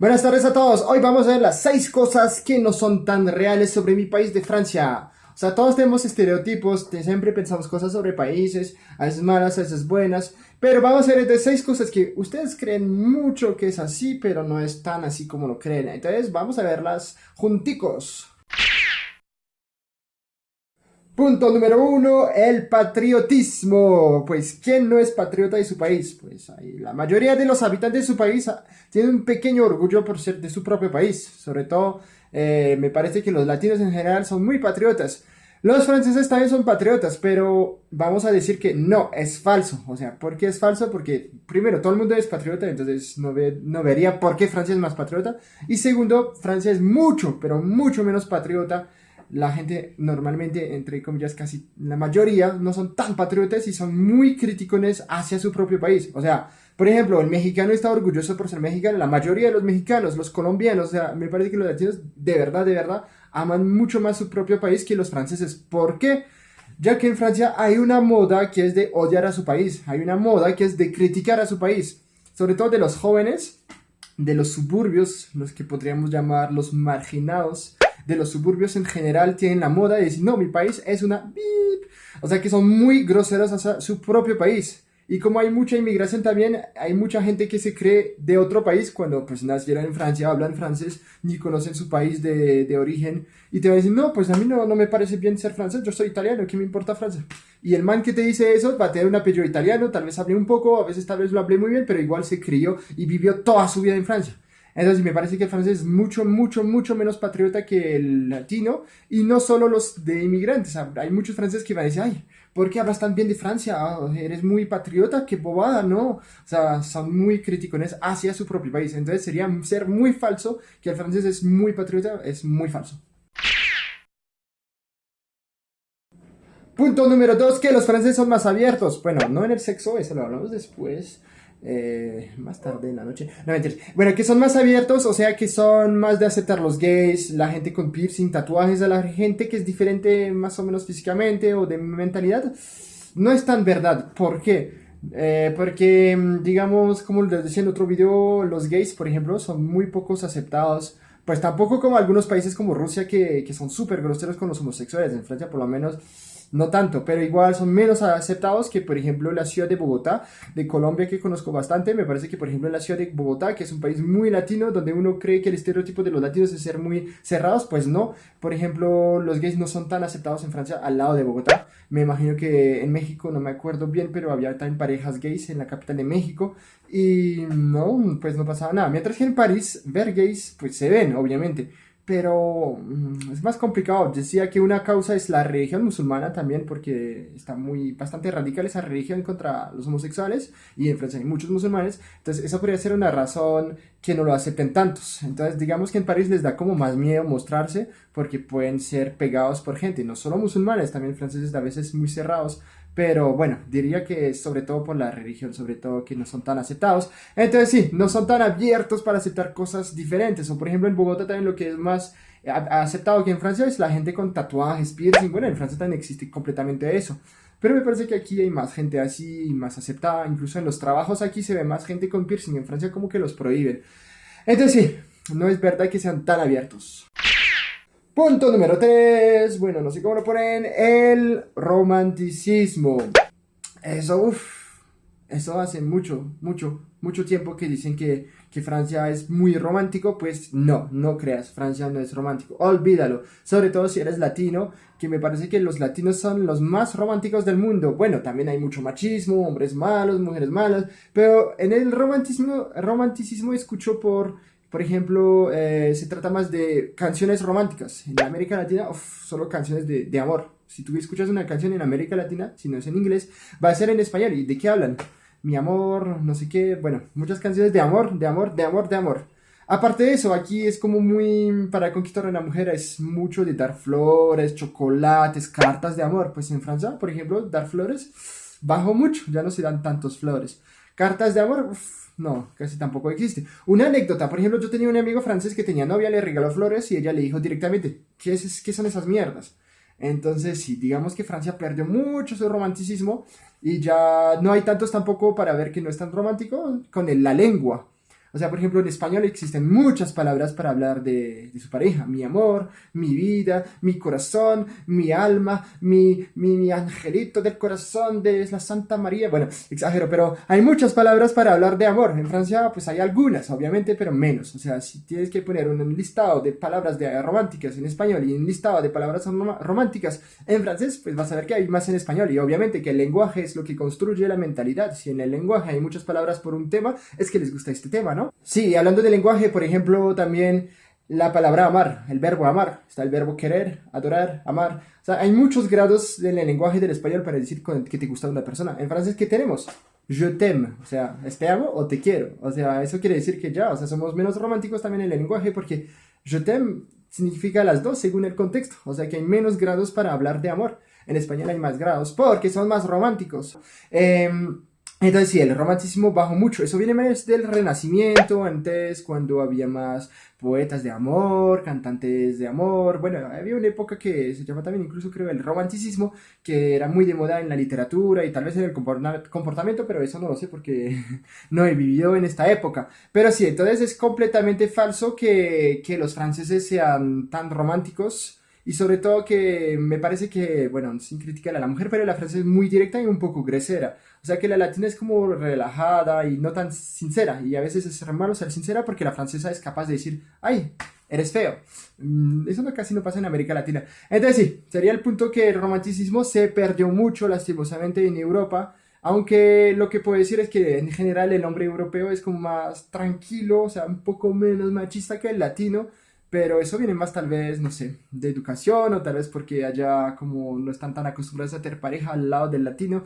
Buenas tardes a todos. Hoy vamos a ver las 6 cosas que no son tan reales sobre mi país de Francia. O sea, todos tenemos estereotipos, siempre pensamos cosas sobre países, a veces malas, a veces buenas, pero vamos a ver de 6 cosas que ustedes creen mucho que es así, pero no es tan así como lo creen. Entonces, vamos a verlas junticos. Punto número uno, el patriotismo. Pues, ¿quién no es patriota de su país? Pues la mayoría de los habitantes de su país ah, tienen un pequeño orgullo por ser de su propio país. Sobre todo, eh, me parece que los latinos en general son muy patriotas. Los franceses también son patriotas, pero vamos a decir que no, es falso. O sea, ¿por qué es falso? Porque primero, todo el mundo es patriota, entonces no, no vería por qué Francia es más patriota. Y segundo, Francia es mucho, pero mucho menos patriota la gente normalmente, entre comillas, casi la mayoría, no son tan patriotas y son muy críticos hacia su propio país. O sea, por ejemplo, el mexicano está orgulloso por ser mexicano, la mayoría de los mexicanos, los colombianos, o sea, me parece que los latinos de verdad, de verdad, aman mucho más su propio país que los franceses. ¿Por qué? Ya que en Francia hay una moda que es de odiar a su país, hay una moda que es de criticar a su país, sobre todo de los jóvenes, de los suburbios, los que podríamos llamar los marginados, de los suburbios en general tienen la moda de decir, no, mi país es una... O sea que son muy groseros hacia su propio país. Y como hay mucha inmigración también, hay mucha gente que se cree de otro país cuando pues nacieron en Francia, hablan francés, ni conocen su país de, de origen. Y te va a decir, no, pues a mí no, no me parece bien ser francés, yo soy italiano, ¿qué me importa Francia? Y el man que te dice eso va a tener un apellido italiano, tal vez hable un poco, a veces tal vez lo hablé muy bien, pero igual se crió y vivió toda su vida en Francia. Entonces me parece que el francés es mucho, mucho, mucho menos patriota que el latino y no solo los de inmigrantes. Hay muchos franceses que van a decir, ay, ¿por qué hablas tan bien de Francia? Ah, eres muy patriota, qué bobada, ¿no? O sea, son muy críticos hacia su propio país. Entonces sería ser muy falso que el francés es muy patriota, es muy falso. Punto número dos, que los franceses son más abiertos. Bueno, no en el sexo, eso lo hablamos después. Eh, más tarde en la noche. No, mentiras. Bueno, que son más abiertos, o sea que son más de aceptar los gays, la gente con piercing, tatuajes, a la gente que es diferente más o menos físicamente o de mentalidad. No es tan verdad. ¿Por qué? Eh, porque, mm, digamos, como les decía en otro video, los gays, por ejemplo, son muy pocos aceptados. Pues tampoco como algunos países como Rusia que, que son súper groseros con los homosexuales. En Francia, por lo menos, no tanto, pero igual son menos aceptados que, por ejemplo, la ciudad de Bogotá, de Colombia, que conozco bastante. Me parece que, por ejemplo, la ciudad de Bogotá, que es un país muy latino, donde uno cree que el estereotipo de los latinos es ser muy cerrados, pues no. Por ejemplo, los gays no son tan aceptados en Francia al lado de Bogotá. Me imagino que en México, no me acuerdo bien, pero había también parejas gays en la capital de México. Y no, pues no pasaba nada. Mientras que en París, ver gays, pues se ven, obviamente pero mm, es más complicado. Decía que una causa es la religión musulmana también, porque está muy bastante radical esa religión contra los homosexuales y en Francia hay muchos musulmanes. Entonces, esa podría ser una razón que no lo acepten tantos. Entonces, digamos que en París les da como más miedo mostrarse porque pueden ser pegados por gente, no solo musulmanes, también franceses a veces muy cerrados pero bueno, diría que sobre todo por la religión, sobre todo que no son tan aceptados. Entonces sí, no son tan abiertos para aceptar cosas diferentes. O por ejemplo en Bogotá también lo que es más aceptado que en Francia es la gente con tatuajes, piercing. Bueno, en Francia también existe completamente eso. Pero me parece que aquí hay más gente así, más aceptada. Incluso en los trabajos aquí se ve más gente con piercing. En Francia como que los prohíben. Entonces sí, no es verdad que sean tan abiertos. Punto número 3, bueno, no sé cómo lo ponen, el romanticismo. Eso, uff, eso hace mucho, mucho, mucho tiempo que dicen que, que, Francia es muy romántico, pues no, no creas, Francia no es romántico, olvídalo, sobre todo si eres latino, que me parece que los latinos son los más románticos del mundo. Bueno, también hay mucho machismo, hombres malos, mujeres malas, pero en el romanticismo, romanticismo escucho por por ejemplo, eh, se trata más de canciones románticas. En América Latina, solo canciones de, de, amor. Si tú escuchas una canción en América Latina, si no es en inglés, va a ser en español. ¿Y de qué hablan? Mi amor, no sé qué. Bueno, muchas canciones de amor, de amor, de amor, de amor. Aparte de eso, aquí es como muy, para conquistar a una mujer es mucho de dar flores, chocolates, cartas de amor. Pues en Francia, por ejemplo, dar flores, bajo mucho, ya no se dan tantos flores. Cartas de amor, no, casi tampoco existe. Una anécdota, por ejemplo, yo tenía un amigo francés que tenía novia, le regaló flores y ella le dijo directamente, ¿qué, es, qué son esas mierdas? Entonces, sí, digamos que Francia perdió mucho su romanticismo y ya no hay tantos tampoco para ver que no es tan romántico con la lengua. O sea, por ejemplo, en español existen muchas palabras para hablar de, su pareja. Mi amor, mi vida, mi corazón, mi alma, mi, mi, angelito del corazón de la Santa María. Bueno, exagero, pero hay muchas palabras para hablar de amor. En Francia, pues hay algunas, obviamente, pero menos. O sea, si tienes que poner un listado de palabras de románticas en español y un listado de palabras románticas en francés, pues vas a ver que hay más en español. Y obviamente que el lenguaje es lo que construye la mentalidad. Si en el lenguaje hay muchas palabras por un tema, es que les gusta este tema, ¿no? Sí, hablando de lenguaje, por ejemplo, también la palabra amar, el verbo amar, está el verbo querer, adorar, amar. O sea, hay muchos grados en el lenguaje del español para decir que te gusta una persona. En francés, ¿qué tenemos? Je t'aime, o sea, es te amo o te quiero. O sea, eso quiere decir que ya, o sea, somos menos románticos también en el lenguaje porque je t'aime significa las dos según el contexto. O sea, que hay menos grados para hablar de amor. En español hay más grados porque son más románticos. Eh, entonces sí, el romanticismo bajó mucho. Eso viene más del Renacimiento, antes cuando había más poetas de amor, cantantes de amor. Bueno, había una época que se llama también incluso creo el romanticismo, que era muy de moda en la literatura y tal vez en el comportamiento, pero eso no lo sé porque no he vivido en esta época. Pero sí, entonces es completamente falso que, que los franceses sean tan románticos y sobre todo que me parece que, bueno, sin criticar a la mujer, pero la frase es muy directa y un poco grosera. O sea que la latina es como relajada y no tan sincera. Y a veces es malo ser sincera porque la francesa es capaz de decir, ay, eres feo. Mm, eso no, casi no pasa en América Latina. Entonces sí, sería el punto que el romanticismo se perdió mucho lastimosamente en Europa. Aunque lo que puedo decir es que en general el hombre europeo es como más tranquilo, o sea, un poco menos machista que el latino pero eso viene más tal vez, no sé, de educación o tal vez porque allá como no están tan acostumbrados a tener pareja al lado del latino.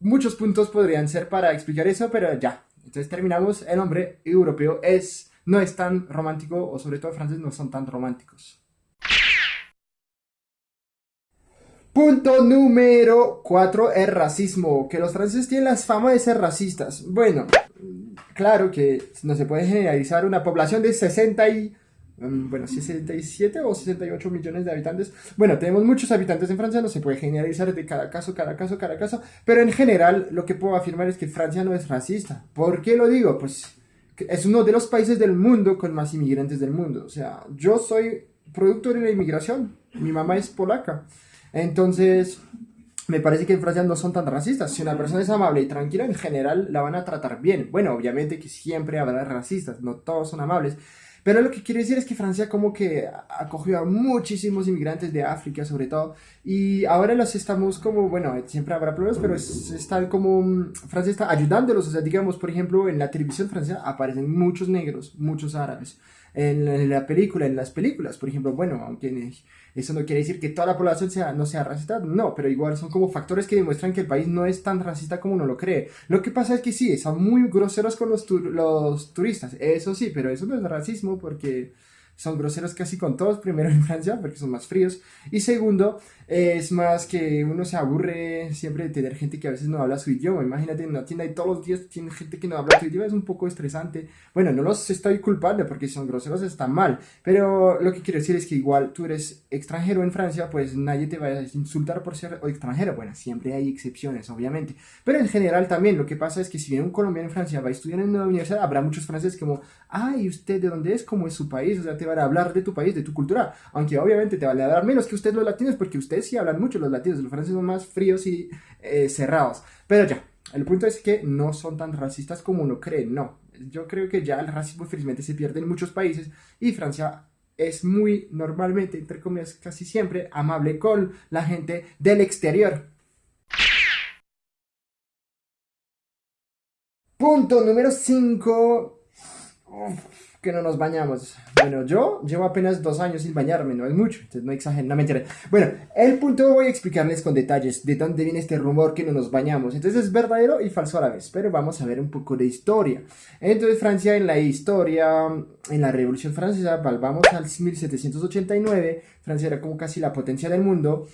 Muchos puntos podrían ser para explicar eso, pero ya. Entonces terminamos, el hombre europeo es, no es tan romántico, o sobre todo franceses no son tan románticos. Punto número 4, el racismo. Que los franceses tienen la fama de ser racistas. Bueno, claro que no se puede generalizar una población de 60 y Mm, bueno, 67 o 68 millones de habitantes. Bueno, tenemos muchos habitantes en Francia, no se puede generalizar de cada caso, cada caso, cada caso, pero en general lo que puedo afirmar es que Francia no es racista. ¿Por qué lo digo? Pues es uno de los países del mundo con más inmigrantes del mundo. O sea, yo soy producto de la inmigración, mi mamá es polaca. Entonces, me parece que en Francia no son tan racistas. Si una persona es amable y tranquila, en general la van a tratar bien. Bueno, obviamente que siempre habrá racistas, no todos son amables. Pero lo que quiero decir es que Francia como que acogió a muchísimos inmigrantes de África sobre todo y ahora los estamos como, bueno, siempre habrá problemas, pero están como, mm, Francia está ayudándolos, o sea, digamos, por ejemplo, en la televisión francesa aparecen muchos negros, muchos árabes, en, la película, en las películas, por ejemplo, bueno, aunque eso no quiere decir que toda la población sea, no sea racista, no, pero igual son como factores que demuestran que el país no es tan racista como uno lo cree. Lo que pasa es que sí, son muy groseros con los, los turistas, eso sí, pero eso no es racismo porque son groseros casi con todos, primero en Francia, porque son más fríos, y segundo, es más que uno se aburre siempre de tener gente que a veces no habla su idioma, imagínate en una tienda y todos los días tiene gente que no habla su idioma, es un poco estresante, bueno, no los estoy culpando porque son groseros está mal, pero lo que quiero decir es que igual tú eres extranjero en Francia, pues nadie te va a insultar por ser extranjero, bueno, siempre hay excepciones, obviamente, pero en general también lo que pasa es que si viene un colombiano en Francia, va a estudiar en una universidad, habrá muchos franceses como, ay, ¿usted de dónde es? ¿Cómo es su país? O sea, te van a hablar de tu país, de tu cultura, aunque obviamente te van a dar menos que ustedes los latinos, porque ustedes sí hablan mucho los latinos, los franceses son más fríos y eh, cerrados. Pero ya, el punto es que no son tan racistas como uno cree, no. Yo creo que ya el racismo felizmente se pierde en muchos países y Francia es muy normalmente, entre comillas, casi siempre amable con la gente del exterior. Punto número 5 que no nos bañamos. Bueno, yo llevo apenas dos años sin bañarme, no es mucho, entonces no exageren, no mentira. Bueno, el punto voy a explicarles con detalles de dónde viene este rumor que no nos bañamos. Entonces es verdadero y falso a la vez, pero vamos a ver un poco de historia. Entonces Francia en la historia, en la Revolución Francesa, vamos al 1789, Francia era como casi la potencia del mundo,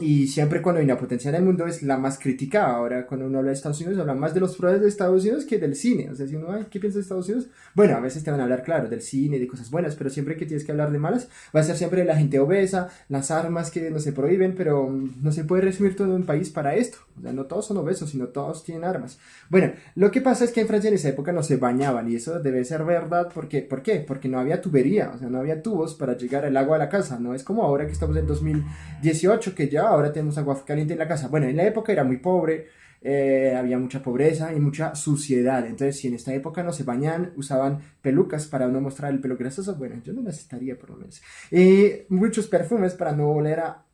y siempre cuando hay una potencia en el mundo es la más criticada. Ahora, cuando uno habla de Estados Unidos, habla más de los problemas de Estados Unidos que del cine. O sea, si uno, Ay, ¿qué piensa de Estados Unidos? Bueno, a veces te van a hablar, claro, del cine, de cosas buenas, pero siempre que tienes que hablar de malas, va a ser siempre la gente obesa, las armas que no se prohíben, pero mm, no se puede resumir todo un país para esto. O sea, no todos son obesos, sino todos tienen armas. Bueno, lo que pasa es que en Francia en esa época no se bañaban, y eso debe ser verdad, porque, ¿por qué? Porque no había tubería, o sea, no había tubos para llegar el agua a la casa. No es como ahora que estamos en 2018, que ya ahora tenemos agua caliente en la casa. Bueno, en la época era muy pobre, eh, había mucha pobreza y mucha suciedad. Entonces, si en esta época no se bañan, usaban pelucas para no mostrar el pelo grasoso, bueno, yo no necesitaría por lo menos. Y muchos perfumes para no oler a...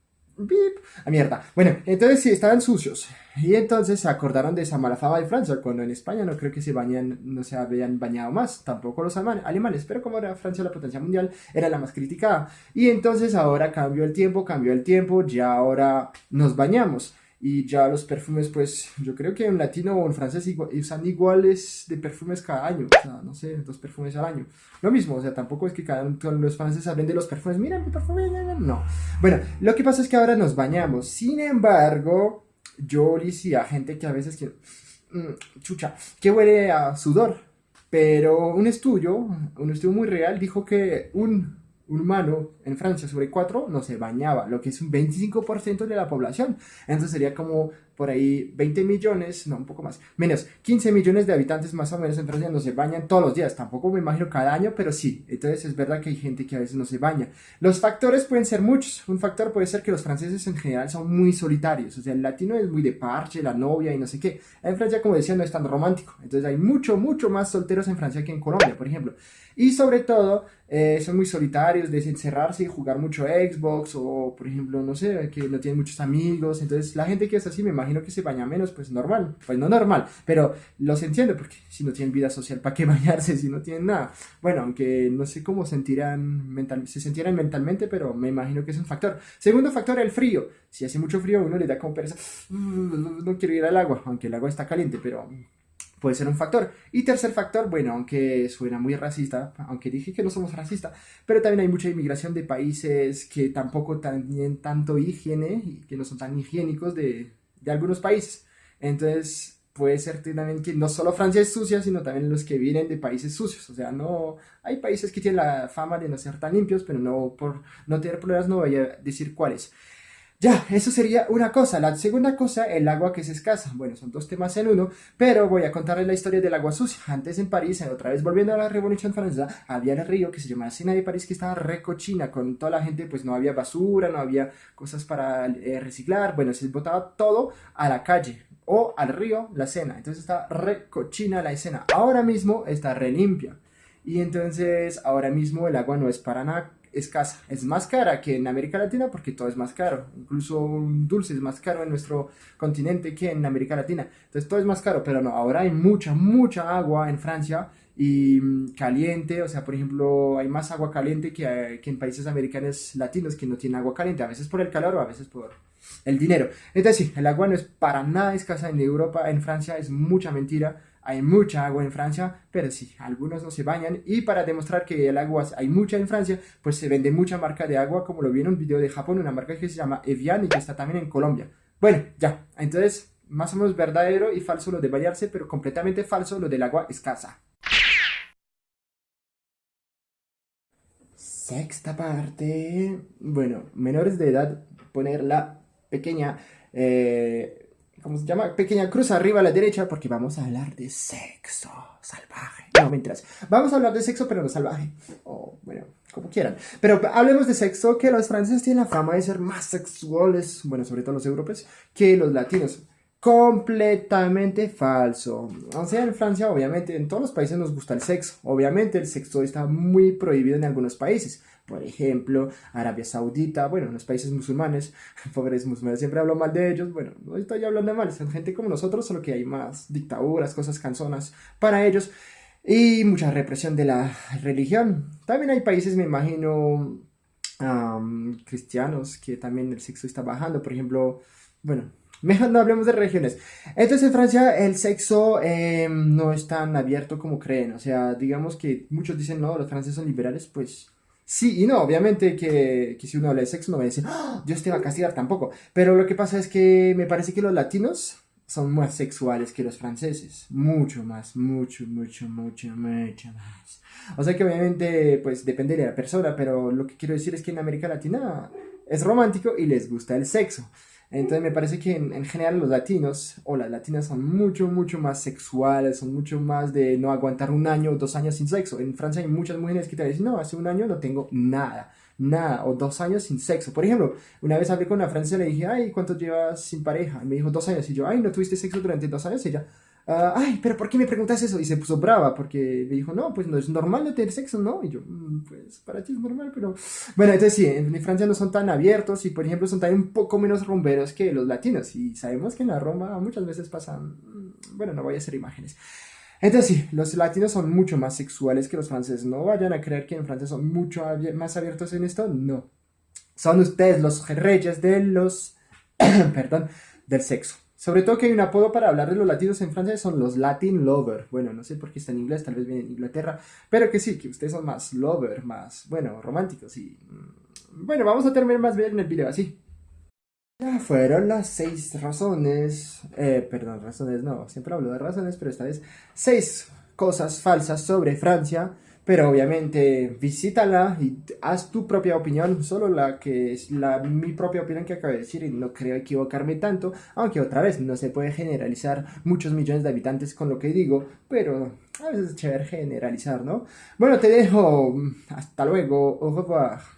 A mierda. Bueno, entonces sí, estaban sucios. Y entonces se acordaron de esa mala de Francia, cuando en España no creo que se bañan, no se habían bañado más, tampoco los alemanes, pero como era Francia la potencia mundial, era la más criticada. Y entonces ahora cambió el tiempo, cambió el tiempo, ya ahora nos bañamos y ya los perfumes, pues yo creo que en latino o en francés usan iguales de perfumes cada año, o sea, no sé, dos perfumes al año. Lo mismo, o sea, tampoco es que cada uno los franceses hablen de los perfumes, mira mi perfume, no. Bueno, lo que pasa es que ahora nos bañamos, sin embargo, yo decía a gente que a veces que, mm, chucha, que huele a sudor, pero un estudio, un estudio muy real dijo que un humano en Francia sobre cuatro no se bañaba, lo que es un 25% de la población. Entonces sería como por ahí 20 millones, no, un poco más, menos 15 millones de habitantes más o menos en Francia no se bañan todos los días. Tampoco me imagino cada año, pero sí. Entonces es verdad que hay gente que a veces no se baña. Los factores pueden ser muchos. Un factor puede ser que los franceses en general son muy solitarios. O sea, el latino es muy de parche, la novia y no sé qué. En Francia, como decía, no es tan romántico. Entonces hay mucho, mucho más solteros en Francia que en Colombia, por ejemplo. Y sobre todo, eh, son muy solitarios de encerrarse y jugar mucho Xbox o, por ejemplo, no sé, que no tienen muchos amigos. Entonces, la gente que es así, me imagino que se baña menos, pues normal. Pues no normal, pero los entiendo porque si no tienen vida social, ¿para qué bañarse si no tienen nada? Bueno, aunque no sé cómo sentirán mental, se sentirán mentalmente, pero me imagino que es un factor. Segundo factor, el frío. Si hace mucho frío, uno le da como pereza, no quiero ir al agua, aunque el agua está caliente, pero puede ser un factor. Y tercer factor, bueno, aunque suena muy racista, aunque dije que no somos racistas, pero también hay mucha inmigración de países que tampoco tienen tanto higiene y que no son tan higiénicos de, de algunos países. Entonces, puede ser también que no solo Francia es sucia, sino también los que vienen de países sucios. O sea, no hay países que tienen la fama de no ser tan limpios, pero no por no tener problemas no voy a decir cuáles. Ya, eso sería una cosa. La segunda cosa, el agua que es escasa. Bueno, son dos temas en uno, pero voy a contarles la historia del agua sucia. Antes en París, otra vez volviendo a la Revolución Francesa, había el río que se llamaba Sena de París que estaba recochina, con toda la gente, pues no había basura, no había cosas para eh, reciclar. Bueno, se botaba todo a la calle o al río, la Sena. Entonces está recochina la escena. Ahora mismo está re limpia. Y entonces ahora mismo el agua no es para nada escasa. Es más cara que en América Latina porque todo es más caro. Incluso dulce es más caro en nuestro continente que en América Latina. Entonces todo es más caro, pero no, ahora hay mucha, mucha agua en Francia y mm, caliente, o sea, por ejemplo, hay más agua caliente que, que en países americanos latinos que no tienen agua caliente, a veces por el calor o a veces por el dinero. Entonces sí, el agua no es para nada escasa en Europa, en Francia es mucha mentira hay mucha agua en Francia, pero sí, algunos no se bañan. Y para demostrar que el agua hay mucha en Francia, pues se vende mucha marca de agua, como lo vi en un video de Japón, una marca que se llama Evian y que está también en Colombia. Bueno, ya, entonces, más o menos verdadero y falso lo de bañarse, pero completamente falso lo del agua escasa. Sexta parte. Bueno, menores de edad, poner la pequeña... Eh, ¿cómo se llama? Pequeña cruz arriba a la derecha porque vamos a hablar de sexo salvaje. No, mentiras. Vamos a hablar de sexo pero no salvaje. O, bueno, como quieran. Pero hablemos de sexo que los franceses tienen la fama de ser más sexuales, bueno, sobre todo los europeos, que los latinos. Completamente falso. O sea, en Francia, obviamente, en todos los países nos gusta el sexo. Obviamente, el sexo está muy prohibido en algunos países por ejemplo, Arabia Saudita, bueno, los países musulmanes, pobres musulmanes, siempre hablo mal de ellos, bueno, no estoy hablando mal, son gente como nosotros, solo que hay más dictaduras, cosas canzonas para ellos y mucha represión de la religión. También hay países, me imagino, cristianos, que también el sexo está bajando, por ejemplo, bueno, Mejor no hablemos de regiones. Entonces en Francia el sexo em, no es tan abierto como creen. O sea, digamos que muchos dicen, no, los franceses son liberales, pues Sí y no, obviamente que, que si uno habla de sexo no va a decir, ¡Ah! Dios te va a castigar tampoco. Pero lo que pasa es que me parece que los latinos son más sexuales que los franceses. Mucho más, mucho, mucho, mucho, mucho más. O sea que obviamente, pues depende de la persona, pero lo que quiero decir es que en América Latina es romántico y les gusta el sexo. Entonces me parece que en, general los latinos o las latinas son mucho, mucho más sexuales, son mucho más de no aguantar un año o dos años sin sexo. En Francia hay muchas mujeres que te dicen, no, hace un año no tengo nada, nada, o dos años sin sexo. Por ejemplo, una vez hablé con una francesa y le dije, ay, ¿cuánto llevas sin pareja? Y me dijo, dos años. Y yo, ay, ¿no tuviste sexo durante dos años? Y ella, Ah, ay, pero ¿por qué me preguntas eso? Y se puso brava porque me dijo, no, pues no es normal no tener sexo, ¿no? Y yo, mm, pues para ti es normal, pero... Bueno, entonces sí, en Francia no son tan abiertos y, por ejemplo, son también un poco menos rumberos que los latinos. Y sabemos que en la Roma muchas veces pasan... Mm, bueno, no voy a hacer imágenes. Entonces sí, los latinos son mucho más sexuales que los franceses. No vayan a creer que en Francia son mucho más abiertos en esto, no. Son ustedes los reyes del sexo. Sobre todo que hay un apodo para hablar de los latinos en Francia, son los Latin Lover. Bueno, no sé por qué está en inglés, tal vez viene en Inglaterra, pero que sí, que ustedes son más lover, más, bueno, románticos y... Mm, bueno, vamos a terminar más bien en el video así. Ya fueron las seis razones, eh, perdón, razones no, siempre hablo de razones, pero esta vez seis cosas falsas sobre Francia pero obviamente visítala y haz tu propia opinión, solo la que es la, mi propia opinión que acabo de decir y no creo equivocarme tanto, aunque otra vez no se puede generalizar muchos millones de habitantes con lo que digo, pero a veces es chévere generalizar, ¿no? Bueno, te dejo, hasta luego, au revoir.